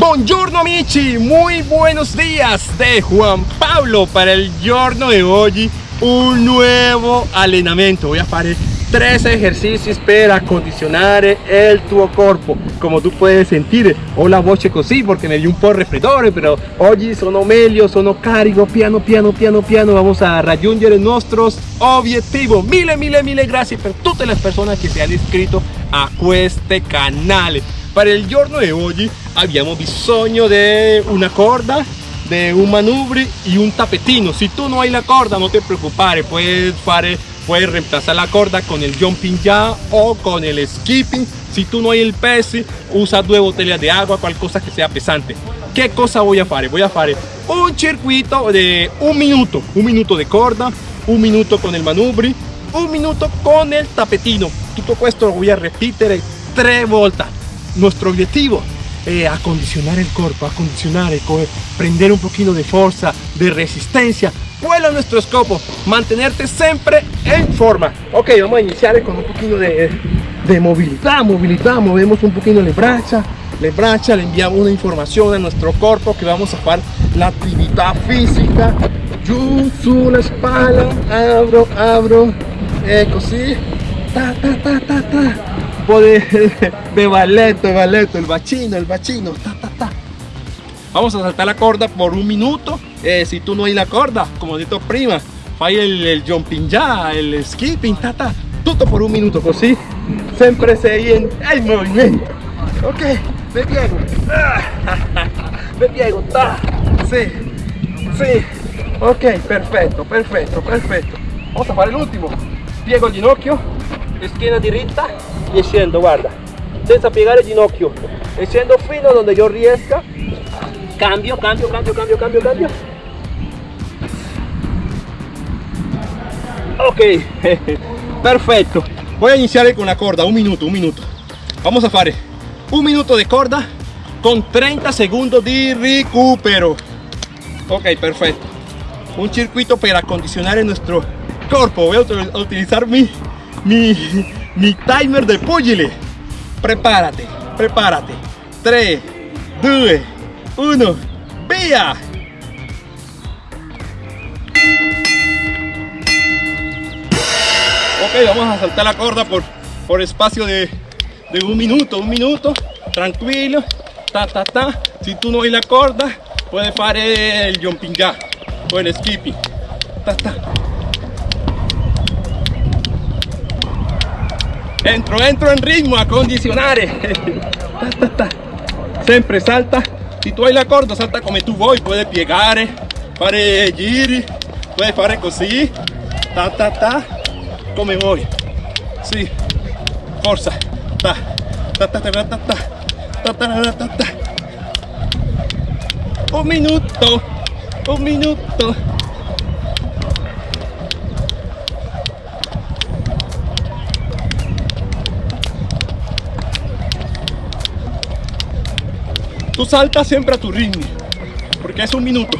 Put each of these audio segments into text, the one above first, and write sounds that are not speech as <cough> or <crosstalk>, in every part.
Buongiorno amici, muy buenos días de Juan Pablo para el giorno de hoy. Un nuevo allenamento voy a hacer tres ejercicios para acondicionar el tuo cuerpo. Como tú puedes sentir ho la voce così porque me dio un po' raffreddore pero oggi sono meglio sono carico piano piano piano piano. Vamos a raggiungere nuestros objetivos. Mille mille mille gracias por todas las personas que se han inscrito a este canal. Para el giorno de hoy abbiamo bisogno de una corda de un manubrio y un tapetino. Si tú no hay la corda no te preocupes puedes fare puedes reemplazar la corda con el jumping ya o con el skipping. Si tú no hay el pez usa dos botellas de agua cualquier cosa que sea pesante. ¿qué cosa voy a hacer? voy a hacer un circuito de un minuto un minuto de corda un minuto con el manubrio un minuto con el tapetino. Todo esto lo voy a repetir tres vueltas. Nuestro objetivo es acondicionar el cuerpo, acondicionar, prender un poquito de fuerza, de resistencia. ¿Cuál es nuestro escopo? Mantenerte siempre en forma. Ok, vamos a iniciar con un poquito de, de movilidad, movilidad, movemos un poquito las brachas, le brachas, le enviamos una información a nuestro cuerpo que vamos a hacer la actividad física. Yo, su, la espalda, abro, abro, eco, sí, ta, ta, ta, ta, ta <laughs> de, de de balleto, el bachino, el bachino, ta, ta, ta. Vamos a saltar la corda por un minuto. Eh, si tú no hay la corda, como dicho prima, fai el, el jumping ya, el skipping, ta, ta, todo por un minuto, así siempre se en el movimiento. Ok, me piego, <laughs> me piego, ta, sí, sí, ok, perfecto, perfecto, perfecto. Vamos a hacer el último. Piego el ginocchio, esquina directa y scendo guarda senza piegare il ginocchio e scendo fino donde yo riesca cambio cambio cambio cambio cambio cambio. Ok <laughs> perfecto. Voy a iniciar con la corda un minuto un minuto. Vamos a hacer un minuto de corda con 30 segundos de recupero. Ok perfecto. Un circuito para acondicionar nuestro cuerpo. Voy a utilizar mi mi mi timer de pugile. Prepárate, prepárate. 3, 2, 1, via. Ok, vamos a saltar la corda por, por espacio de, de un minuto, un minuto, tranquilo, ta ta ta. Si tú no hay la corda, puedes hacer el jumping ya o el skipping. Ta ta. Entro entro en ritmo a condicionare siempre salta si tú hay la corda salta como tú vuoi puedes piegare fare giri puedes fare così ta ta ta come vuoi sì forza ta ta ta ta ta ta ta ta ta ta un minuto un minuto Tú salta siempre a tu ritmo, porque es un minuto.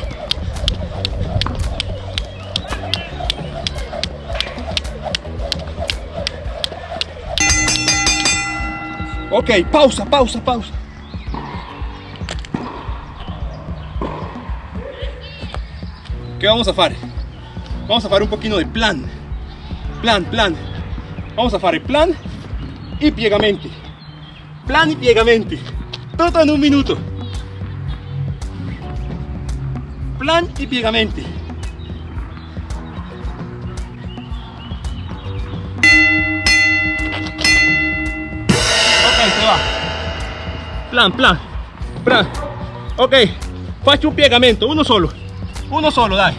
Ok, pausa, pausa, pausa. ¿Qué vamos a hacer? Vamos a hacer un poquito de plan. Plan, plan. Vamos a hacer plan y piegamento. Plan y piegamento. Todo en un minuto. Plan y piegamenti. Se va. Plan, plan, plan. Ok, faccio un piegamento, uno solo. Uno solo, dai.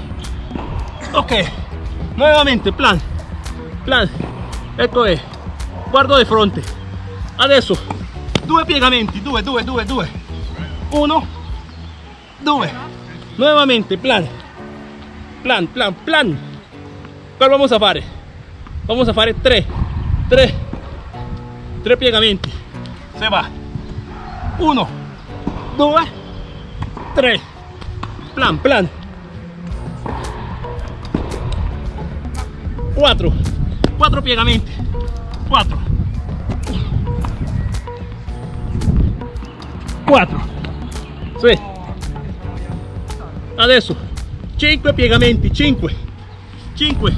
Ok, nuevamente, plan, plan. Ecco è. Guardo di fronte. Adesso due piegamenti, due, due, due, due. Uno, due. Nuevamente, plan. Plan, plan, plan. ¿Cuál vamos a hacer? Vamos a hacer tres. Tres. Tres piegamientos. Se va. Uno. Dos. Tres. Plan, plan. Cuatro. Cuatro piegamientos. Cuatro. Cuatro. Sí adesso. 5 piegamenti 5 5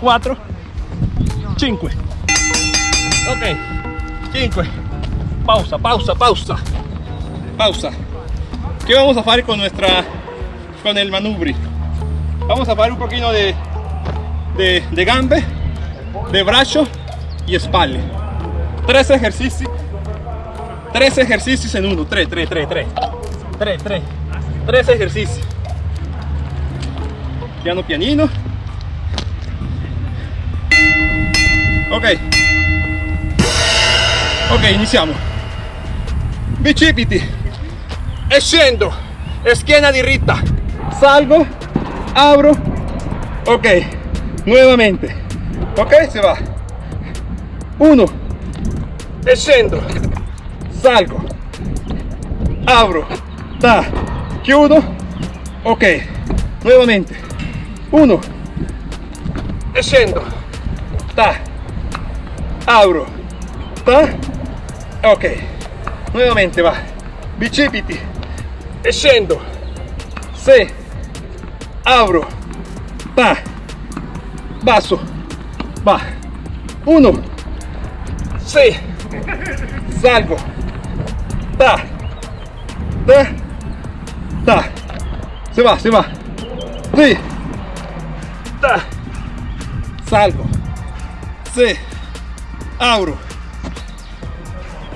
4 5 ok. 5 pausa pausa pausa. Pausa. ¿qué vamos a hacer con nuestra con el manubrio vamos a hacer un poquito de de, de gambe de brazo y espalda. Tres ejercicios tres ejercicios en uno. Tres tres tres tres. Tres tres. Tres ejercicios. Piano pianino. Ok. Ok iniziamo bicipiti e scendo schiena diritta salgo. Abro. Ok. Nuevamente. Ok se va. Uno. E scendo salgo. Abro. Ta. Chiudo ok. Nuevamente. Uno. E scendo ta. Abro. Ta. Ok. Nuevamente va. Bicipiti e scendo se abro. Ta. Basso va. Uno. Se salgo ta. Ta. Ta. Se va se va. Sí. Ta. Salgo. Se abro.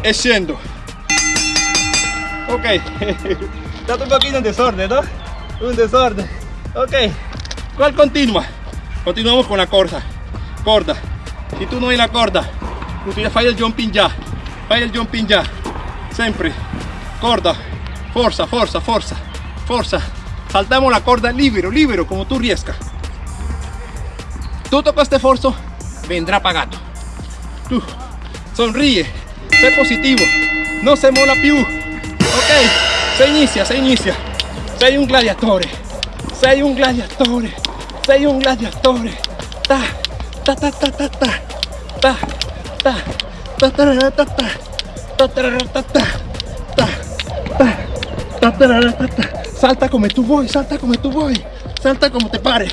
E scendo ok. <laughs> Stato un pochino in desorden no un desorden. Ok. ¿cuál continua? continuamos con la corda corda si tú no hai la corda utiliza fai il jumping ya. Fai il jumping ya sempre corda. Forza forza forza forza saltamos la corda libero libero como tú riesca tutto questo sforzo vendrá pagato. Tu sonríe sé positivo. No se mola più ok se inicia se inicia. Sei un gladiatore sei un gladiatore sei un gladiatore ta ta ta ta. Ta ta ta ta ta ta ta ta ta ta ta ta ta salta come tu vuoi salta come tu vuoi salta como te pare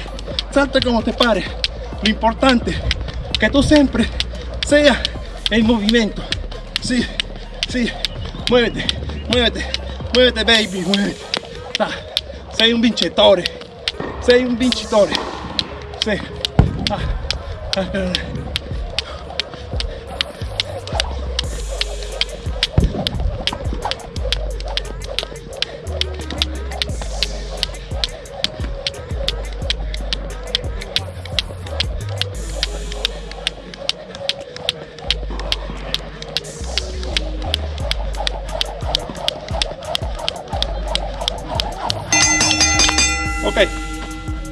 salta como te pare. Lo importante que tú siempre sea en movimiento. Sí sí. Muévete muévete muévete baby muévete. Ta. sei un vincitore sei un vincitore ah. Ok,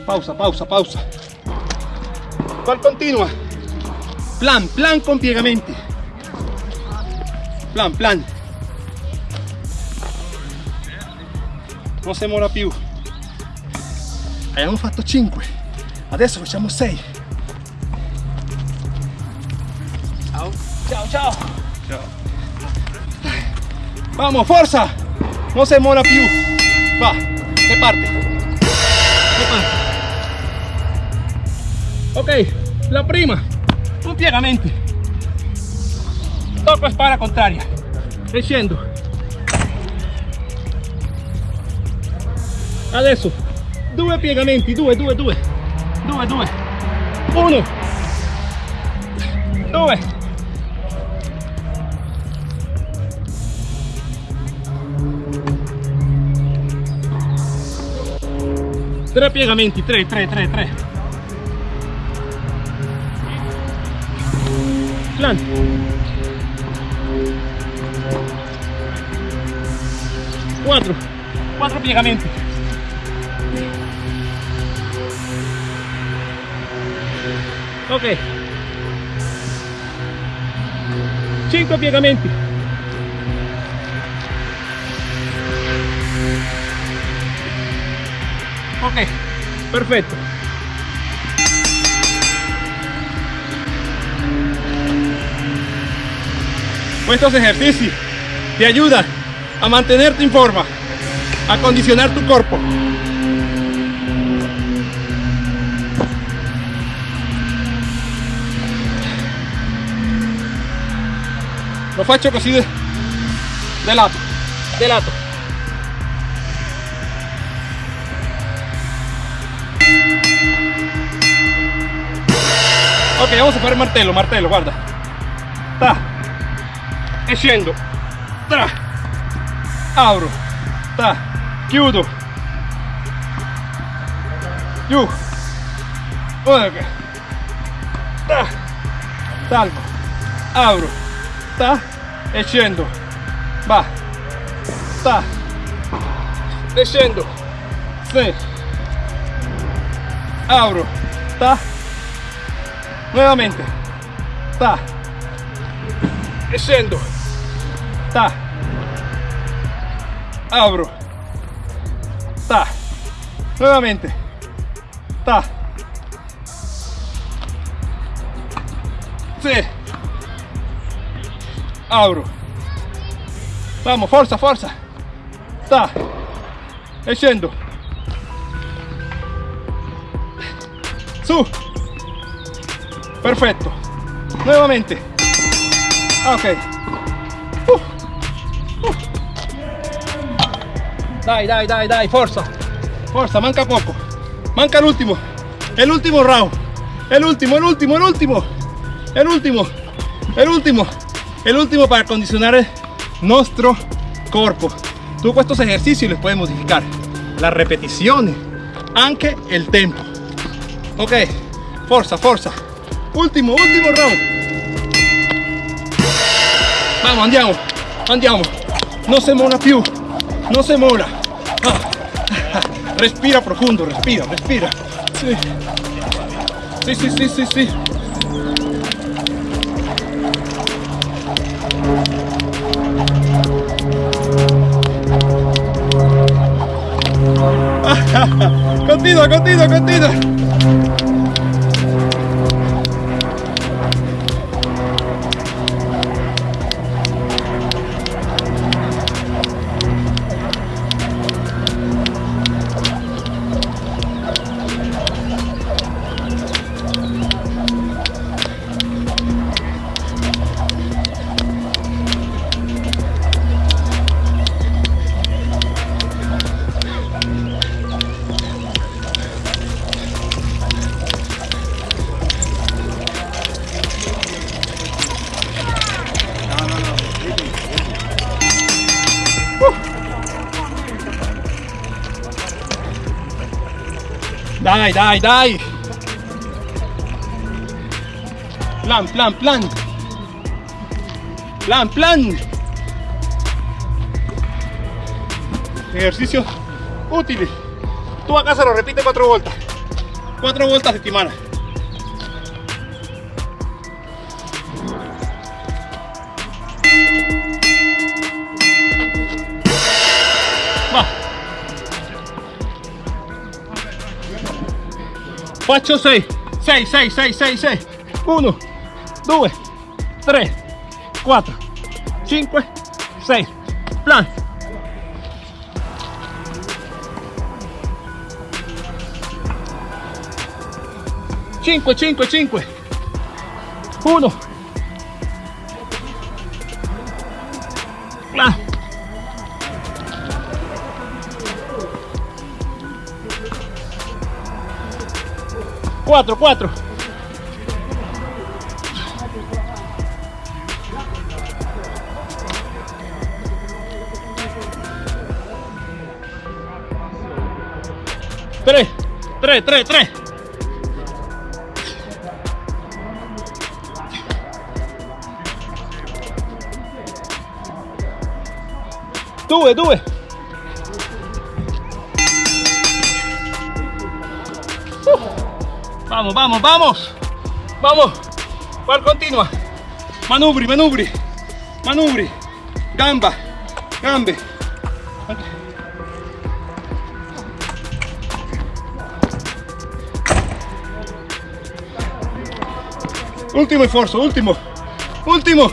pausa, pausa, pausa. ¿Cuál continua? Plan, plan con piegamenti. Plan, plan. Non si muora più. Abbiamo fatto 5. Adesso facciamo 6. Ciao. Ciao, ciao. Ciao. Vamos, forza! Non si muora più. Va, se parte. Ok, la prima, un piegamenti. Tocco spalla contraria. E scendo. Adesso due piegamenti, due, due, due. Due, due. Uno. Due. Tre piegamenti, tre, tre, tre, tre. Cuatro, cuatro plegamientos. Ok. Cinco plegamientos. Ok. Perfecto. Estos ejercicios te ayudan a mantenerte en forma, a condicionar tu cuerpo. Lo faccio così de, de lato, de lato. Ok, vamos a fare martello, martello, guarda. Ta. E scendo. Tra. Apro. Ta. Chiudo. Giù. Ok. Ta. Salgo. Apro. Ta. E. Va. Ta. E. Apro. Ta nuevamente ta e ta. Apro ta. Nuevamente. Ta. Sì apro vamos forza forza ta. E su. Perfecto. Nuevamente. Ok. Uh. Dai dai dai dai forza. Forza manca poco. Manca el último. El último round. El último el último el último. El último. El último. El último para condicionar nuestro cuerpo. Tú con estos ejercicios les puedes modificar las repeticiones aunque el tempo. Ok. Forza forza. Último, último round. Vamos, andiamo, andiamo. No se mola più, no se mola. <laughs> Respira profundo, respira, respira. Sí. Sí, sí, sí, sí, sí. <laughs> continúa, continúa, continúa. Dai, dai, dai. Plan, plan, plan. Plan, plan. Ejercicio útil. Tú a casa lo repite cuatro vueltas. Cuatro vueltas de semana. Faccio 6 6 6 6 6 6 1 2 3 4 5 6 plan. 5 5 5 1 4, 4. Tres, tres, tres, tres. Due, due. Vamos, vamos, vamos. Vamos. ¿Cuál continua? Manubri, manubri. Manubri. Gamba. Gambe. Último esfuerzo, último. Último.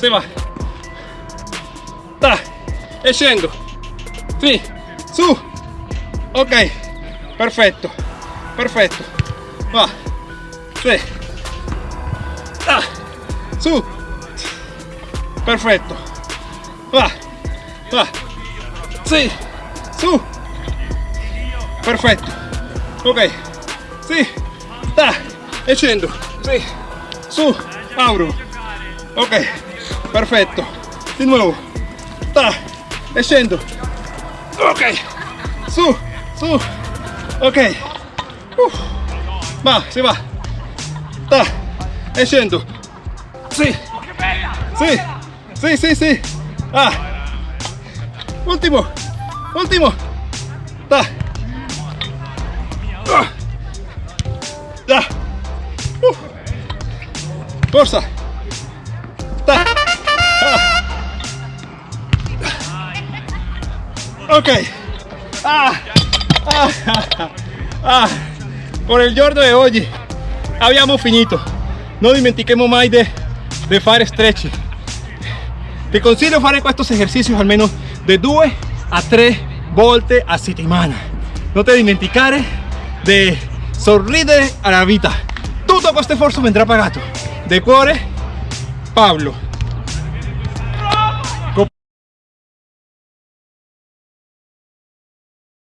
Se va. Da, e scendo. Sì, su. Ok, perfetto, perfetto. Va, sì. Da, su. Perfetto. Va, va. Sì, su. Perfetto. Ok, sì. Da, e scendo. Sì, su, apro. Ok, perfetto. Di nuovo. Da, e scendo. Ok, su, su. Ok. Va, si va. Da, e scendo. Sì, sì, sì, sì, sì. Ah. Ultimo, ultimo. Da. Uh. Forza. Ok. Ah. Ah. Ah. Con il giorno di oggi abbiamo finito. Non dimentichiamo mai di de fare stretching. Ti consiglio fare questi esercizi almeno di 2 a 3 volte a settimana. Non ti dimenticare di sorridere alla vita. Tutto questo sforzo vendrà pagato. De cuore, Pablo.